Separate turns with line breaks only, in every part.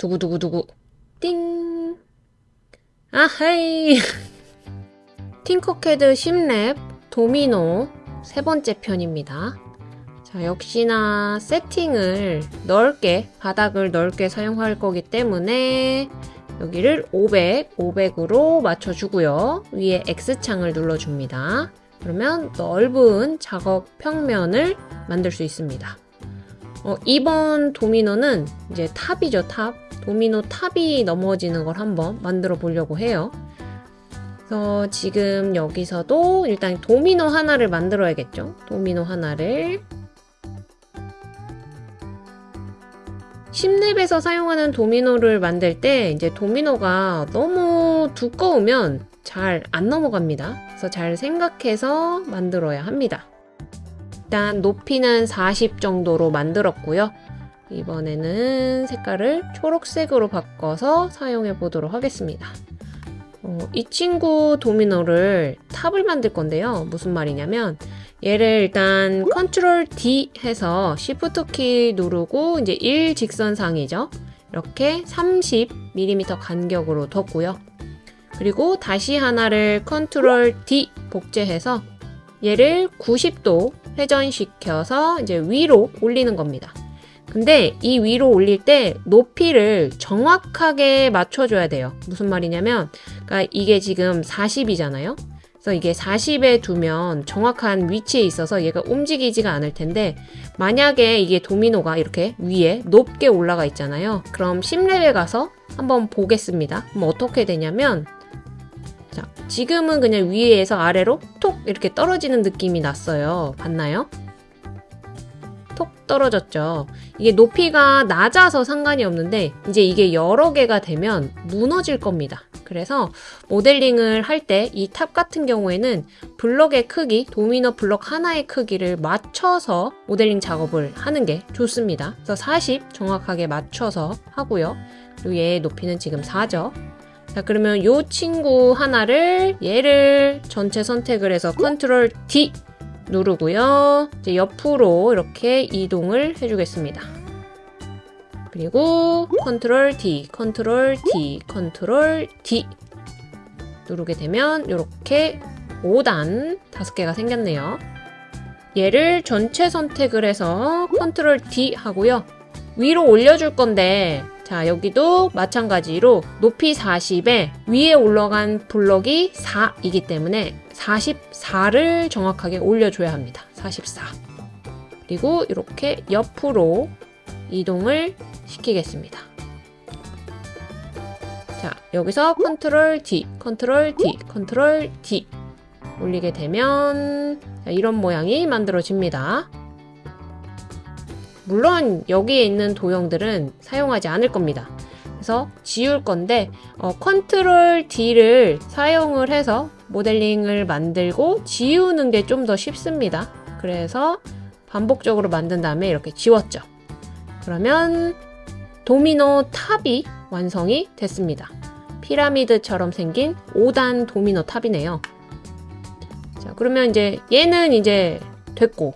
두구두구두구 띵 아하이 팅커캐드 10랩 도미노 세 번째 편입니다. 자, 역시나 세팅을 넓게, 바닥을 넓게 사용할 거기 때문에 여기를 500, 500으로 맞춰주고요. 위에 X창을 눌러줍니다. 그러면 넓은 작업 평면을 만들 수 있습니다. 어, 이번 도미노는 이제 탑이죠, 탑. 도미노 탑이 넘어지는 걸 한번 만들어 보려고 해요. 그래서 지금 여기서도 일단 도미노 하나를 만들어야겠죠. 도미노 하나를 10렙에서 사용하는 도미노를 만들 때 이제 도미노가 너무 두꺼우면 잘 안 넘어갑니다. 그래서 잘 생각해서 만들어야 합니다. 일단 높이는 40 정도로 만들었고요. 이번에는 색깔을 초록색으로 바꿔서 사용해 보도록 하겠습니다. 어, 이 친구 도미노를 탑을 만들 건데요. 무슨 말이냐면 얘를 일단 Control D 해서 Shift 키 누르고 이제 1 직선상이죠. 이렇게 30mm 간격으로 뒀고요. 그리고 다시 하나를 Control D 복제해서 얘를 90도 회전시켜서 이제 위로 올리는 겁니다. 근데 이 위로 올릴 때 높이를 정확하게 맞춰줘야 돼요. 무슨 말이냐면, 그러니까 이게 지금 40이잖아요. 그래서 이게 40에 두면 정확한 위치에 있어서 얘가 움직이지가 않을 텐데, 만약에 이게 도미노가 이렇게 위에 높게 올라가 있잖아요. 그럼 10렙에 가서 한번 보겠습니다. 그럼 어떻게 되냐면, 자, 지금은 그냥 위에서 아래로 톡 이렇게 떨어지는 느낌이 났어요. 봤나요? 톡 떨어졌죠. 이게 높이가 낮아서 상관이 없는데 이제 이게 여러 개가 되면 무너질 겁니다. 그래서 모델링을 할 때 이 탑 같은 경우에는 블럭의 크기, 도미노 블럭 하나의 크기를 맞춰서 모델링 작업을 하는 게 좋습니다. 그래서 40 정확하게 맞춰서 하고요. 그리고 얘의 높이는 지금 4죠. 자 그러면 이 친구 하나를 얘를 전체 선택을 해서 Control D 누르고요. 이제 옆으로 이렇게 이동을 해주겠습니다. 그리고 Control D, Control D, Control D 누르게 되면 이렇게 5단 5개가 생겼네요. 얘를 전체 선택을 해서 Control D 하고요. 위로 올려줄 건데 자 여기도 마찬가지로 높이 40에 위에 올라간 블럭이 4이기 때문에 44를 정확하게 올려줘야 합니다. 44 그리고 이렇게 옆으로 이동을 시키겠습니다. 자 여기서 컨트롤 D, 컨트롤 D, 컨트롤 D 올리게 되면 이런 모양이 만들어집니다. 물론 여기에 있는 도형들은 사용하지 않을 겁니다. 그래서 지울 건데 어, 컨트롤 D를 사용을 해서 모델링을 만들고 지우는 게 좀 더 쉽습니다. 그래서 반복적으로 만든 다음에 이렇게 지웠죠. 그러면 도미노 탑이 완성이 됐습니다. 피라미드처럼 생긴 5단 도미노 탑이네요. 자, 그러면 이제 얘는 이제 됐고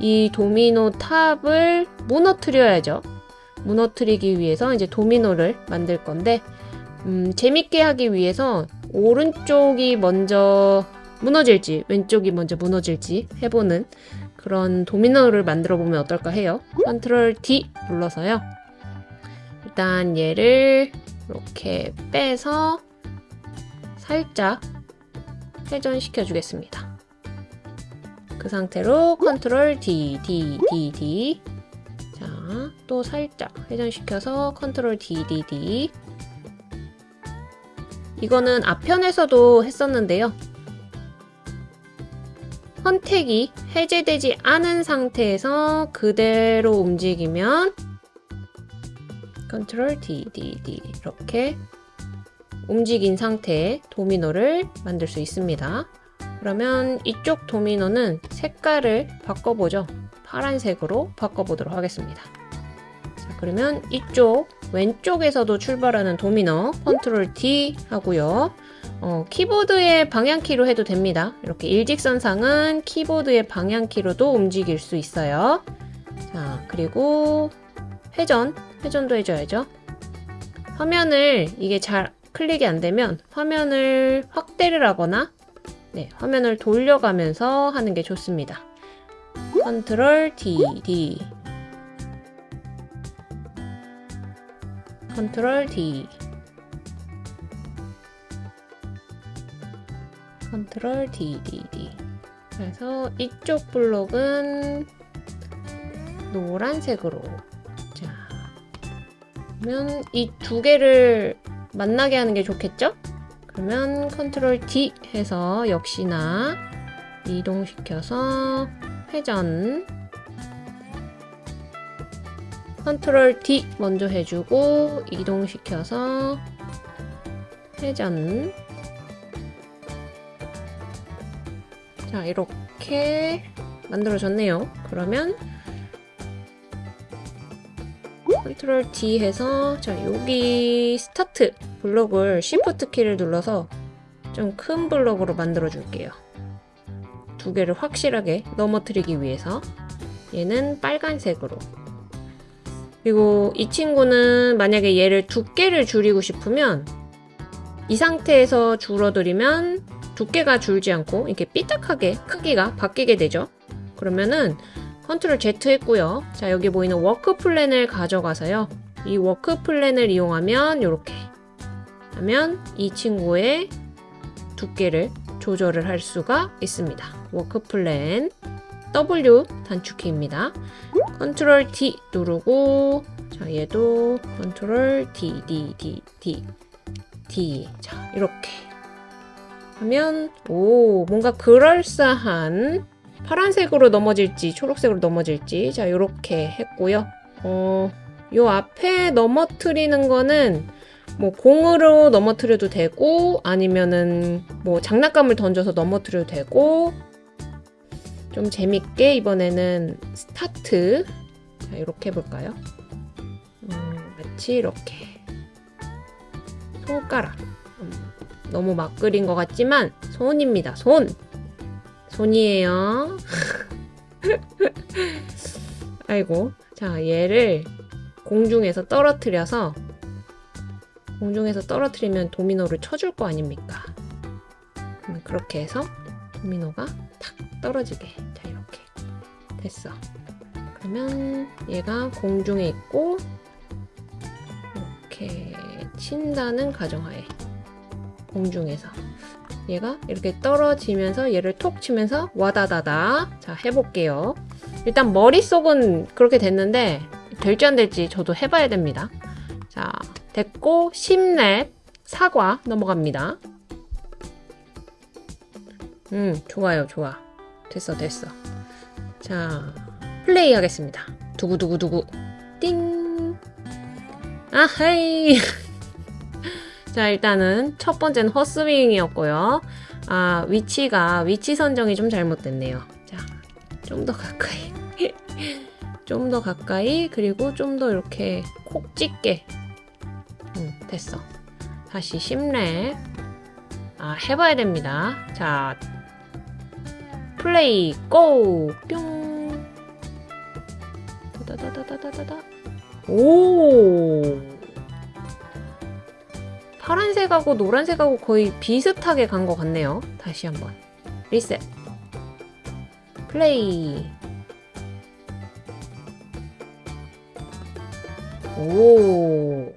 이 도미노 탑을 무너뜨려야죠. 무너뜨리기 위해서 이제 도미노를 만들 건데 음, 재밌게 하기 위해서 오른쪽이 먼저 무너질지 왼쪽이 먼저 무너질지 해보는 그런 도미노를 만들어 보면 어떨까 해요. 컨트롤 D 눌러서요. 일단 얘를 이렇게 빼서 살짝 회전시켜 주겠습니다. 그 상태로 컨트롤 D, D, D, D 자, 또 살짝 회전시켜서 컨트롤 D, D, D 이거는 앞편에서도 했었는데요. 선택이 해제되지 않은 상태에서 그대로 움직이면 컨트롤 D, D, D 이렇게 움직인 상태의 도미노를 만들 수 있습니다. 그러면 이쪽 도미노는 색깔을 바꿔보죠. 파란색으로 바꿔보도록 하겠습니다. 자, 그러면 이쪽 왼쪽에서도 출발하는 도미노 컨트롤 D 하고요. 어, 키보드의 방향키로 해도 됩니다. 이렇게 일직선상은 키보드의 방향키로도 움직일 수 있어요. 자, 그리고 회전, 회전도 해줘야죠. 화면을 이게 잘 클릭이 안 되면 화면을 확대를 하거나 네, 화면을 돌려가면서 하는 게 좋습니다. 컨트롤 D, D 컨트롤 D 컨트롤 D, D, D 그래서 이쪽 블록은 노란색으로 자 그러면 이 두 개를 만나게 하는 게 좋겠죠? 그러면 컨트롤 D 해서 역시나 이동시켜서 회전. 컨트롤 D 먼저 해주고 이동시켜서 회전. 자 이렇게 만들어졌네요. 그러면 컨트롤 D 해서 자 여기 스타트 블록을 Shift 키를 눌러서 좀 큰 블록으로 만들어 줄게요. 두 개를 확실하게 넘어뜨리기 위해서 얘는 빨간색으로. 그리고 이 친구는 만약에 얘를 두께를 줄이고 싶으면 이 상태에서 줄어들이면 두께가 줄지 않고 이렇게 삐딱하게 크기가 바뀌게 되죠. 그러면은 컨트롤 Z 했고요. 자 여기 보이는 workplane을 가져가서요. 이 workplane을 이용하면 이렇게 하면 이 친구의 두께를 조절을 할 수가 있습니다. workplane W 단축키입니다. 컨트롤 D 누르고 자 얘도 컨트롤 D D D D D. 자 이렇게 하면 오 뭔가 그럴싸한 파란색으로 넘어질지 초록색으로 넘어질지. 자 이렇게 했고요. 어, 요 앞에 넘어뜨리는 거는 뭐 공으로 넘어뜨려도 되고 아니면은 뭐 장난감을 던져서 넘어뜨려도 되고 좀 재밌게 이번에는 스타트. 자 이렇게 해볼까요? 음, 마치 이렇게. 손가락. 음, 너무 막 그린 것 같지만 손입니다 손 손이에요. 아이고 자 얘를 공중에서 떨어뜨려서 공중에서 떨어뜨리면 도미노를 쳐줄 거 아닙니까? 그렇게 해서 도미노가 탁 떨어지게. 자 이렇게. 됐어. 그러면 얘가 공중에 있고 이렇게 친다는 가정하에. 공중에서 얘가 이렇게 떨어지면서 얘를 톡 치면서 와다다다. 자 해볼게요. 일단 머릿속은 그렇게 됐는데 될지 안 될지 저도 해봐야 됩니다. 자 됐고 10랩 사과 넘어갑니다. 음 좋아요 좋아. 됐어 됐어. 자 플레이 하겠습니다. 두구두구두구. 띵. 아하이 자 일단은 첫 번째는 헛스윙이었고요. 아 위치가 위치 선정이 좀 잘못됐네요. 자 좀 더 가까이. 좀 더 가까이 그리고 좀 더 이렇게 콕 찍게. 음, 됐어. 다시 10랩. 아 해봐야 됩니다. 자 플레이 고! 뿅! 다다다다다다다. 오 파란색하고 노란색하고 거의 비슷하게 간 것 같네요. 다시 한번 리셋 플레이 오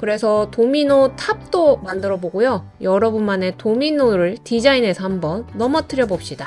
그래서 도미노 탑도 만들어 보고요. 여러분만의 도미노를 디자인해서 한번 넘어뜨려 봅시다.